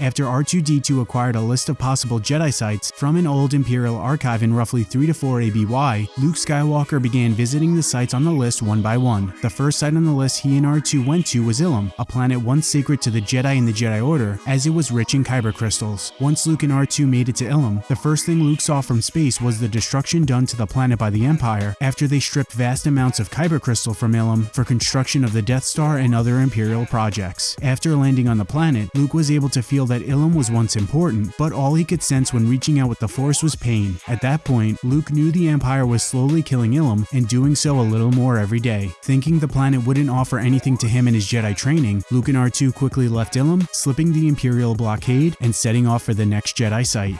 After R2-D2 acquired a list of possible Jedi sites from an old Imperial archive in roughly 3 to 4 ABY, Luke Skywalker began visiting the sites on the list one by one. The first site on the list he and R2 went to was Ilum, a planet once sacred to the Jedi and the Jedi Order, as it was rich in kyber crystals. Once Luke and R2 made it to Ilum, the first thing Luke saw from space was the destruction done to the planet by the Empire after they stripped vast amounts of kyber crystal from Ilum for construction of the Death Star and other Imperial projects. After landing on the planet, Luke was able to feel that Ilum was once important, but all he could sense when reaching out with the Force was pain. At that point, Luke knew the Empire was slowly killing Ilum and doing so a little more every day. Thinking the planet wouldn't offer anything to him in his Jedi training, Luke and R2 quickly left Ilum, slipping the Imperial blockade and setting off for the next Jedi site.